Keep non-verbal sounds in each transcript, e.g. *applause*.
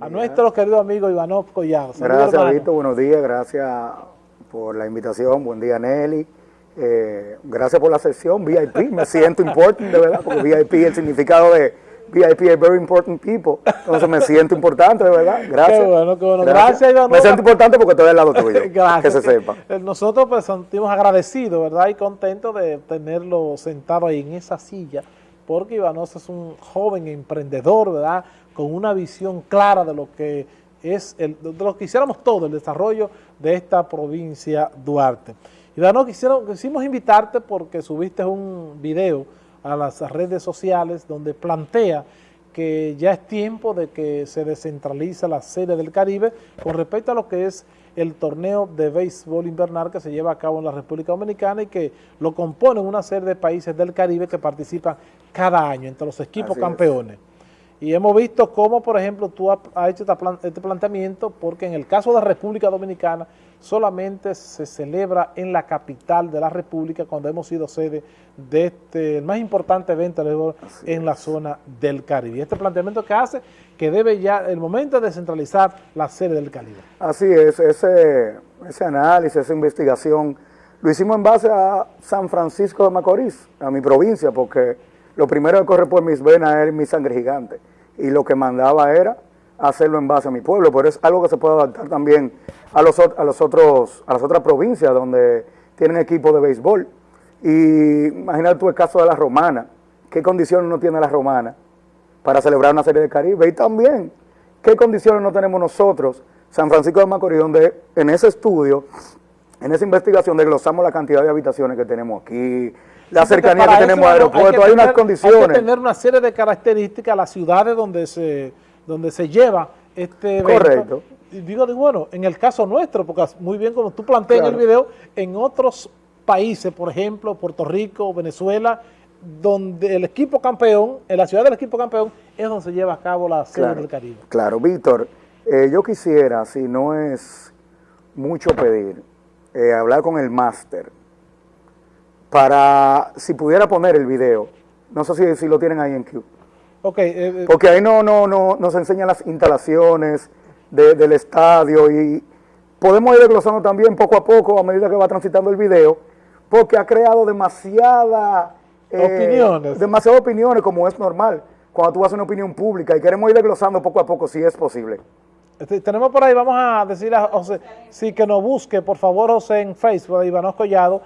a nuestro querido amigo Ivanov Collado. gracias, Víctor, buenos días, gracias por la invitación, buen día Nelly. Eh, gracias por la sesión, VIP, me siento importante, de verdad, porque VIP, el significado de VIP es very important people, entonces me siento importante, de verdad, gracias. Qué bueno, qué bueno, gracias, gracias Me siento importante porque estoy al lado tuyo, gracias. *laughs* que se sepa. Eh, nosotros pues sentimos agradecidos, ¿verdad? Y contentos de tenerlo sentado ahí en esa silla, porque Ivanos es un joven emprendedor, ¿verdad? Con una visión clara de lo que es, el, de lo que hiciéramos todo, el desarrollo de esta provincia Duarte. Ivano, quisimos invitarte porque subiste un video a las redes sociales donde plantea que ya es tiempo de que se descentralice la serie del Caribe con respecto a lo que es el torneo de béisbol invernal que se lleva a cabo en la República Dominicana y que lo componen una serie de países del Caribe que participan cada año entre los equipos campeones. Y hemos visto cómo, por ejemplo, tú has hecho este planteamiento porque en el caso de la República Dominicana solamente se celebra en la capital de la República cuando hemos sido sede de este el más importante evento en la zona del Caribe. Este planteamiento que hace que debe ya el momento de descentralizar la sede del Caribe. Así es, ese, ese análisis, esa investigación, lo hicimos en base a San Francisco de Macorís, a mi provincia, porque lo primero que corre por mis venas es mi sangre gigante. Y lo que mandaba era hacerlo en base a mi pueblo, pero es algo que se puede adaptar también a los, otros, a las otras provincias donde tienen equipo de béisbol. Y imagínate tú el caso de la Romana, qué condiciones no tiene la Romana para celebrar una serie de Caribe, y también qué condiciones no tenemos nosotros, San Francisco de Macorís, donde en ese estudio, en esa investigación desglosamos la cantidad de habitaciones que tenemos aquí, la cercanía que tenemos al aeropuerto, hay, unas condiciones. Hay que tener una serie de características, las ciudades donde se donde se lleva este evento. Correcto. Y digo, bueno, en el caso nuestro, porque muy bien como tú planteas en el video, en otros países, por ejemplo, Puerto Rico, Venezuela, donde el equipo campeón, en la ciudad del equipo campeón, es donde se lleva a cabo la Serie del Caribe. Claro, Víctor, eh, yo quisiera, si no es mucho pedir, eh, hablar con el máster, para, si pudiera poner el video, no sé si, si lo tienen ahí en Q. Okay, eh, eh, Porque ahí no, no, no nos enseñan las instalaciones del estadio y podemos ir desglosando también poco a poco a medida que va transitando el video, porque ha creado demasiada, eh, opiniones. demasiadas opiniones como es normal cuando tú haces una opinión pública y queremos ir desglosando poco a poco si es posible. Tenemos por ahí, vamos a decir a José, sí que nos busque, por favor, José, en Facebook, Iván Collado,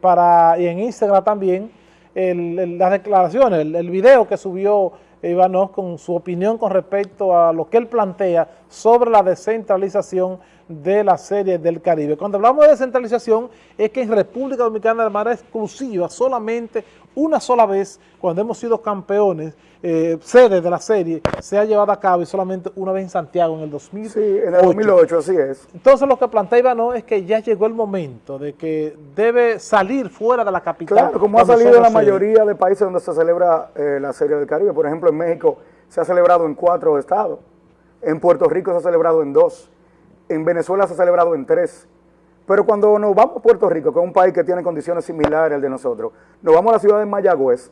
para, y en Instagram también, las declaraciones, el, video que subió Ivanov con su opinión con respecto a lo que él plantea sobre la descentralización de la serie del Caribe. Cuando hablamos de descentralización es que en República Dominicana de manera exclusiva, solamente una sola vez, cuando hemos sido campeones, eh, sede de la serie, se ha llevado a cabo y solamente una vez en Santiago en el 2008. Sí, en el 2008, así es. Entonces lo que plantea Ivano es que ya llegó el momento de que debe salir fuera de la capital. Claro, como ha salido en la mayoría de países donde se celebra eh, la serie del Caribe. Por ejemplo, en México se ha celebrado en cuatro estados, en Puerto Rico se ha celebrado en dos, en Venezuela se ha celebrado en tres. Pero cuando nos vamos a Puerto Rico, que es un país que tiene condiciones similares al de nosotros, nos vamos a la ciudad de Mayagüez,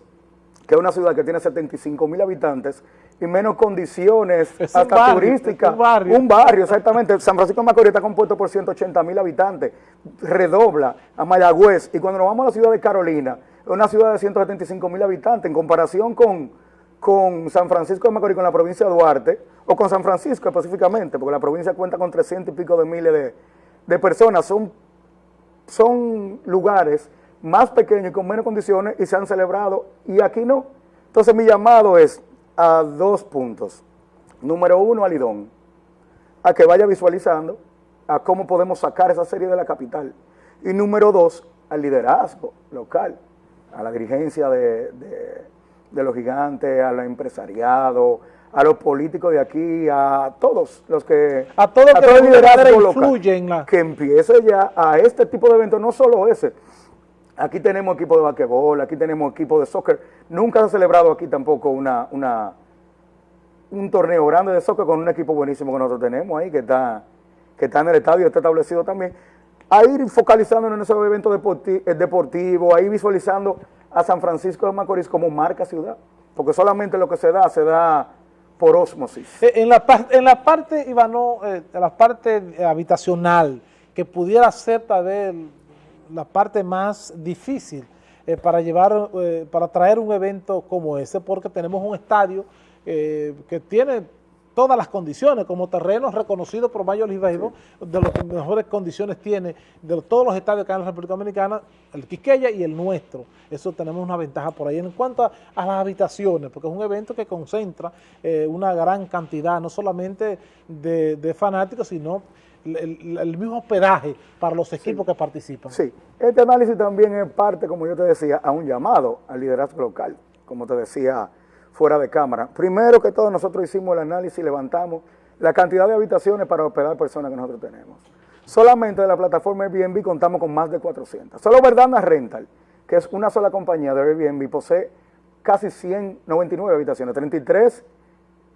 que es una ciudad que tiene 75 mil habitantes y menos condiciones hasta turísticas. Un barrio. Un barrio, exactamente. San Francisco de Macorís está compuesto por 180 mil habitantes. Redobla a Mayagüez. Y cuando nos vamos a la ciudad de Carolina, es una ciudad de 175 mil habitantes en comparación con, con San Francisco de Macorís, con la provincia de Duarte, o con San Francisco específicamente, porque la provincia cuenta con 300 y pico de miles de, personas. Son, son lugares más pequeños y con menos condiciones y se han celebrado y aquí no. Entonces mi llamado es a dos puntos. Número uno, a Lidón, a que vaya visualizando a cómo podemos sacar esa serie de la capital. Y número dos, al liderazgo local, a la dirigencia de, los gigantes, al empresariado, a los políticos de aquí, a todos los que... A todos los que liderazgo local, que empiece ya a este tipo de eventos, no solo ese, Aquí tenemos equipo de basquetbol, aquí tenemos equipo de soccer. Nunca se ha celebrado aquí tampoco una, una, un torneo grande de soccer con un equipo buenísimo que nosotros tenemos ahí, que está, que está en el estadio, está establecido también. A ir focalizando en esos eventos deportivos, deportivo, a ir visualizando a San Francisco de Macorís como marca ciudad. Porque solamente lo que se da, se da por osmosis. Eh, en la, en la parte, Ivano, en la parte habitacional, que pudiera ser tal vez la parte más difícil para llevar, para traer un evento como ese, porque tenemos un estadio que tiene todas las condiciones, como terreno reconocido por League Baseball, de las mejores condiciones tiene de todos los estadios que hay en la República Dominicana, el Quiqueya y el nuestro. Eso tenemos una ventaja por ahí. En cuanto a, las habitaciones, porque es un evento que concentra eh, una gran cantidad, no solamente de, fanáticos, sino el, mismo hospedaje para los equipos que participan. Sí, este análisis también es parte, como yo te decía, a un llamado al liderazgo local, como te decía fuera de cámara. Primero que todo, nosotros hicimos el análisis y levantamos la cantidad de habitaciones para hospedar personas que nosotros tenemos. Solamente de la plataforma Airbnb contamos con más de 400. Solo Verdana Rental, que es una sola compañía de Airbnb, posee casi 199 habitaciones, 33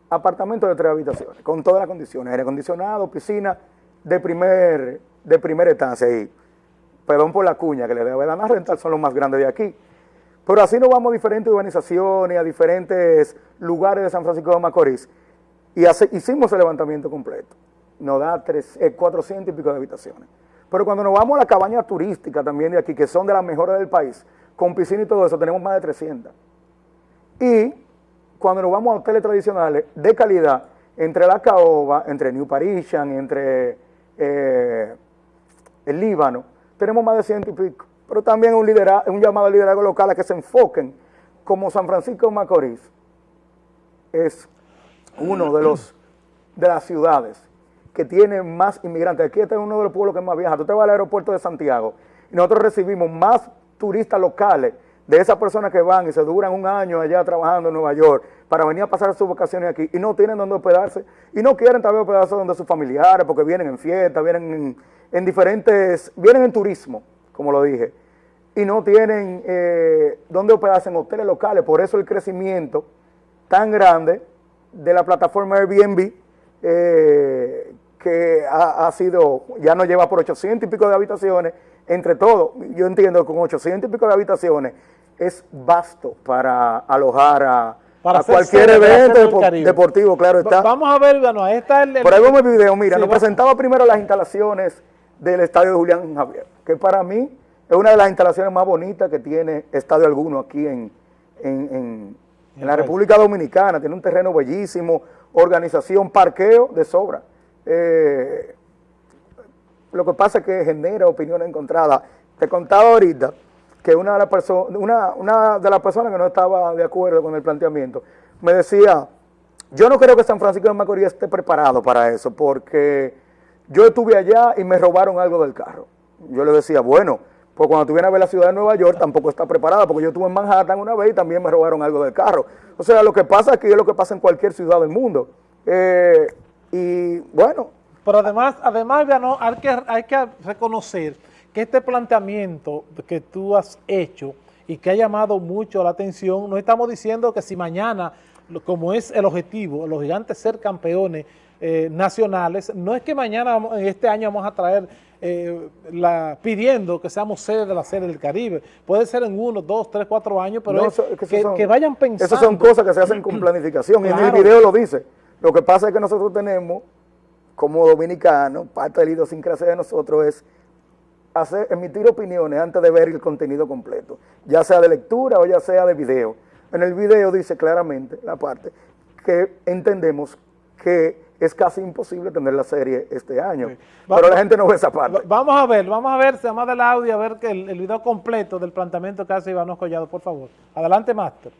apartamentos de tres habitaciones, con todas las condiciones, aire acondicionado, piscina de primer de primera estancia y perdón por la cuña que le debe Verdana Rental, son los más grandes de aquí. Pero así nos vamos a diferentes urbanizaciones, a diferentes lugares de San Francisco de Macorís y hicimos el levantamiento completo. Nos da 400 eh, y pico de habitaciones. Pero cuando nos vamos a la cabaña turística también de aquí, que son de las mejores del país, con piscina y todo eso, tenemos más de 300. Y cuando nos vamos a hoteles tradicionales de calidad, entre la Caoba, entre New Parisian, entre eh, el Líbano, tenemos más de ciento y pico pero también un, llamado al liderazgo local a que se enfoquen como San Francisco de Macorís es uno de los de las ciudades que tiene más inmigrantes. Aquí este es uno de los pueblos que más viaja. Tú te vas al aeropuerto de Santiago y nosotros recibimos más turistas locales de esas personas que van y se duran un año allá trabajando en Nueva York para venir a pasar sus vacaciones aquí y no tienen dónde hospedarse y no quieren también hospedarse donde sus familiares porque vienen en fiestas, vienen en, en diferentes, vienen en turismo como lo dije, y no tienen eh, dónde hospedarse en hoteles locales. Por eso el crecimiento tan grande de la plataforma Airbnb, eh, que ha, sido, ya nos lleva por 800 y pico de habitaciones, entre todo, yo entiendo que con 800 y pico de habitaciones es vasto para alojar a, cualquier evento deportivo, claro está. Vamos a ver, bueno, ahí está el... Por ahí vemos el video, mira, nos presentaba primero las instalaciones del estadio de Julián Javier, que para mí es una de las instalaciones más bonitas que tiene estadio alguno aquí en, la República Dominicana. Tiene un terreno bellísimo, organización, parqueo de sobra. Eh, lo que pasa es que genera opiniones encontradas. Te contaba ahorita que una de, las una, una de las personas que no estaba de acuerdo con el planteamiento me decía, yo no creo que San Francisco de Macorís esté preparado para eso, porque yo estuve allá y me robaron algo del carro. Yo le decía, bueno, pues cuando tú vienes a ver la ciudad de Nueva York tampoco está preparada, porque yo estuve en Manhattan una vez y también me robaron algo del carro. O sea, lo que pasa aquí es lo que pasa en cualquier ciudad del mundo. Eh, y bueno. Pero además, además hay, que, hay que reconocer que este planteamiento que tú has hecho y que ha llamado mucho la atención, no estamos diciendo que si mañana, como es el objetivo, los gigantes ser campeones, eh, nacionales. No es que mañana, este año, vamos a traer eh, la, pidiendo que seamos sede de la Serie del Caribe. Puede ser en uno, dos, tres, cuatro años, pero que, vayan pensando. Esas son cosas que se hacen con planificación, y en el video lo dice. Lo que pasa es que nosotros tenemos, como dominicanos, parte de la idiosincrasia de nosotros es hacer, emitir opiniones antes de ver el contenido completo, ya sea de lectura o ya sea de video. En el video dice claramente la parte que entendemos que es casi imposible tener la serie este año. Pero la gente no ve esa parte. Vamos a ver, vamos a ver, se llama del audio, a ver que el, video completo del planteamiento que hace Iván Collado, por favor. Adelante, Máster.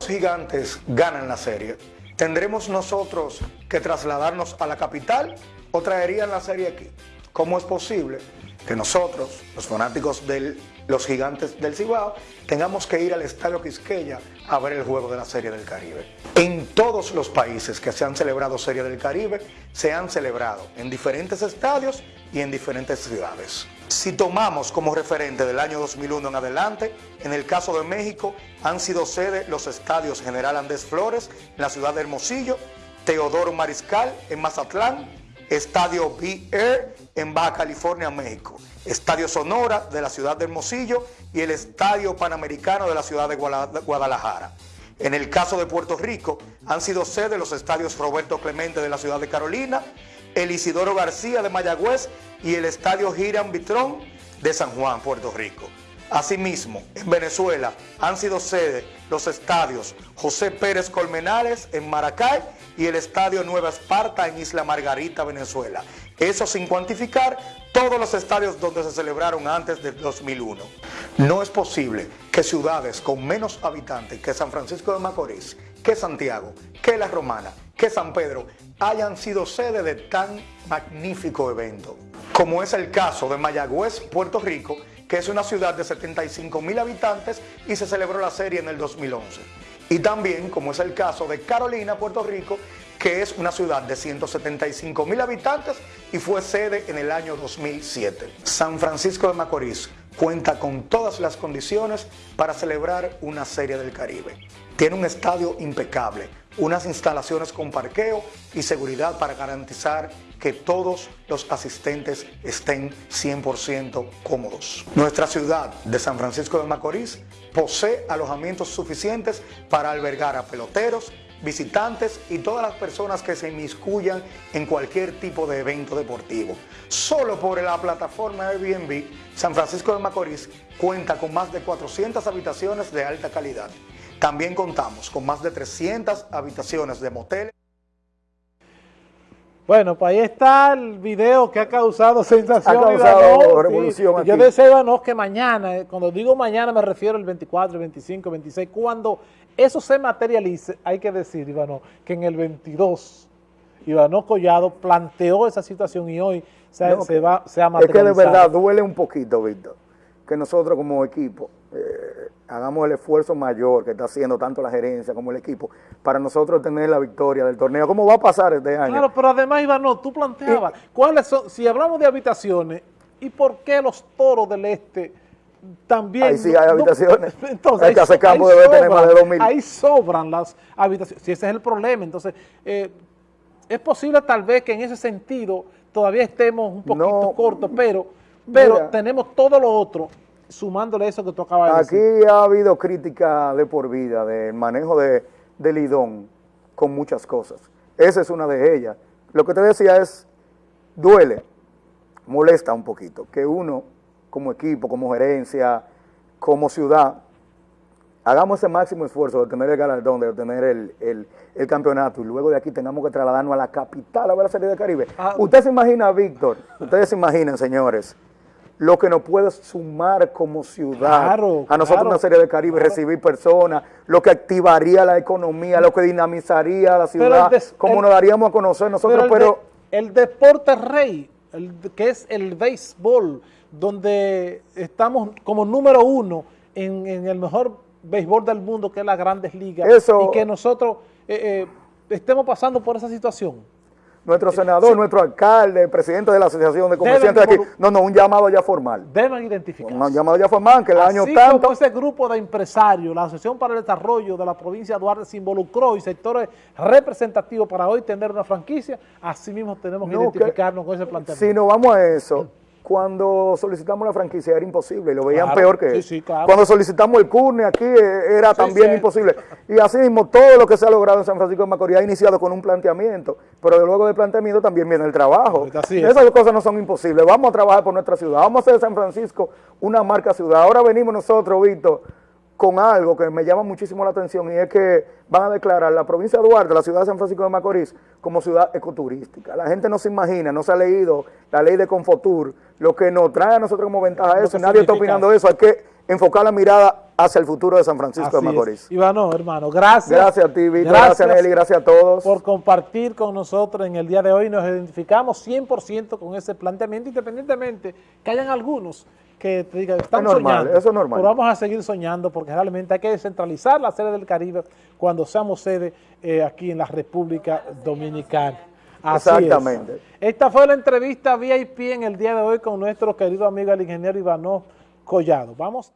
Los gigantes ganan la serie. ¿Tendremos nosotros que trasladarnos a la capital o traerían la serie aquí? ¿Cómo es posible que nosotros, los fanáticos de los gigantes del Cibao, tengamos que ir al Estadio Quisqueya a ver el juego de la Serie del Caribe. En todos los países que se han celebrado Serie del Caribe, se han celebrado en diferentes estadios y en diferentes ciudades. Si tomamos como referente del año 2001 en adelante, en el caso de México han sido sede los estadios General Andrés Flores en la ciudad de Hermosillo, Teodoro Mariscal en Mazatlán, Estadio B-Air en Baja California, México, Estadio Sonora de la ciudad de Hermosillo y el Estadio Panamericano de la ciudad de Guadalajara. En el caso de Puerto Rico, han sido sede los estadios Roberto Clemente de la ciudad de Carolina, el Isidoro García de Mayagüez y el estadio Giran Vitrón de San Juan, Puerto Rico. Asimismo, en Venezuela han sido sede los estadios José Pérez Colmenares en Maracay y el estadio Nueva Esparta en Isla Margarita, Venezuela. Eso sin cuantificar todos los estadios donde se celebraron antes del 2001. No es posible que ciudades con menos habitantes que San Francisco de Macorís, que Santiago, que La Romana, que San Pedro hayan sido sede de tan magnífico evento. Como es el caso de Mayagüez, Puerto Rico, que es una ciudad de 75 mil habitantes y se celebró la serie en el 2011. Y también, como es el caso de Carolina, Puerto Rico, que es una ciudad de 175 mil habitantes y fue sede en el año 2007. San Francisco de Macorís cuenta con todas las condiciones para celebrar una serie del Caribe. Tiene un estadio impecable, unas instalaciones con parqueo y seguridad para garantizar que todos los asistentes estén 100% cómodos. Nuestra ciudad de San Francisco de Macorís posee alojamientos suficientes para albergar a peloteros, visitantes y todas las personas que se inmiscuyan en cualquier tipo de evento deportivo. Solo por la plataforma Airbnb, San Francisco de Macorís cuenta con más de 400 habitaciones de alta calidad. También contamos con más de 300 habitaciones de moteles. Bueno, pues ahí está el video que ha causado sensación. Ha causado revolución Yo deseo que mañana, eh, cuando digo mañana me refiero al 24, el 25, 26, cuando eso se materialice, hay que decir, Ivano, que en el 22, Ivano Collado planteó esa situación y hoy se, va, se ha materializado. Es que de verdad duele un poquito, Víctor, que nosotros como equipo eh, hagamos el esfuerzo mayor que está haciendo tanto la gerencia como el equipo para nosotros tener la victoria del torneo. ¿Cómo va a pasar este año? Claro, pero además, Iván, tú planteabas, ¿cuáles son, si hablamos de habitaciones, ¿y por qué los toros del este también... Ahí sí hay habitaciones. *laughs* entonces, hay que hacer campo debe tener más de 2.000. Ahí sobran las habitaciones, si ese es el problema. Entonces, eh, es posible tal vez que en ese sentido todavía estemos un poquito cortos, pero, pero tenemos todo lo otro sumándole eso que tú acabas de decir. Aquí ha habido crítica de por vida del manejo de, del Lidón con muchas cosas. Esa es una de ellas. Lo que te decía es, duele, molesta un poquito, que uno como equipo, como gerencia, como ciudad, hagamos ese máximo esfuerzo de tener el galardón, de obtener el, campeonato y luego de aquí tengamos que trasladarnos a la capital a ver la Serie de Caribe. Ah, Usted se imagina, Víctor, ustedes se imaginan, señores, lo que nos puede sumar como ciudad. A nosotros una serie de Caribe, recibir personas, lo que activaría la economía, lo que dinamizaría la ciudad, como nos daríamos a conocer nosotros, pero... El, deporte rey, el, que es el béisbol, donde estamos como número uno en, el mejor béisbol del mundo, que es las grandes ligas, y que nosotros eh, eh, estemos pasando por esa situación nuestro senador, nuestro alcalde, presidente de la Asociación de Comerciantes de aquí. No, no, un llamado ya formal. Deben identificar. Un llamado ya formal, que el año tanto... como ese grupo de empresarios, la Asociación para el Desarrollo de la provincia de Duarte se involucró y sectores representativos para hoy tener una franquicia, así mismo tenemos que identificarnos con ese planteamiento. Si nos vamos a eso cuando solicitamos la franquicia era imposible, lo veían peor que sí, Cuando solicitamos el CURNE aquí eh, era también imposible. Y así mismo todo lo que se ha logrado en San Francisco de Macorís ha iniciado con un planteamiento, pero luego del planteamiento también viene el trabajo. Esas cosas no son imposibles. Vamos a trabajar por nuestra ciudad, vamos a hacer de San Francisco una marca ciudad. Ahora venimos nosotros, Víctor, con algo que me llama muchísimo la atención y es que van a declarar la provincia de Duarte, la ciudad de San Francisco de Macorís, como ciudad ecoturística. La gente no se imagina, no se ha leído la ley de Confotur, lo que nos trae a nosotros como ventaja eso, nadie está opinando eso, hay que enfocar la mirada hacia el futuro de San Francisco de Macorís. Ivano, hermano, gracias. Gracias a ti, Víctor, gracias, Nelly, gracias a todos. Por compartir con nosotros en el día de hoy, nos identificamos 100% con ese planteamiento, independientemente que hayan algunos que te digan, están normal, soñando, eso es normal. pero vamos a seguir soñando porque realmente hay que descentralizar la sede del Caribe cuando seamos sede eh, aquí en la República Dominicana. Exactamente. Esta fue la entrevista VIP en el día de hoy con nuestro querido amigo el ingeniero Ivanov Collado. Vamos a